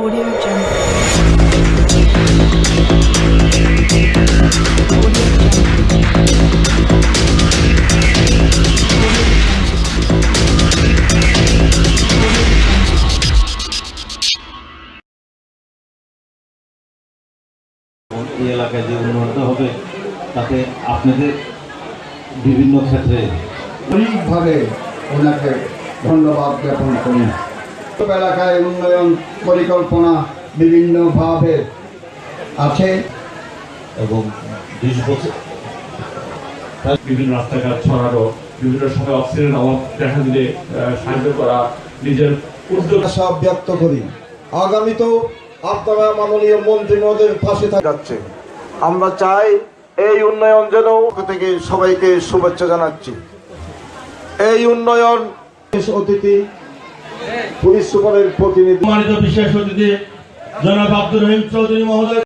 Audio Jungle. এই এলাকায় যে উন্নয়নটা হবে তাতে আপনাদের বিভিন্ন ক্ষেত্রে অনেকভাবে ওনাকে ধন্যবাদ জ্ঞাপন করি এলাকায় উন্নয়ন পরিকল্পনা বিভিন্নভাবে আছে এবং বিশ বছর বিভিন্ন রাস্তাঘাট ছড়ানো বিভিন্ন সময় অক্সিজেন অভাব দেখা দিলে সাহায্য করা নিজের উদ্যোগ আশা ব্যক্ত করি। আগামীতেও আপনারা মাননীয় মন্ত্রী মহোদয়ের পাশে থাকা যাচ্ছে। আমরা চাই এই উন্নয়ন যেন থেকে সবাইকে শুভেচ্ছা জানাচ্ছি। এই উন্নয়ন অতিথি পুলিশ সুপারের প্রতিনিধি বিশেষ অতিথি জনাব আব্দুর রহিম চৌধুরী মহোদয়।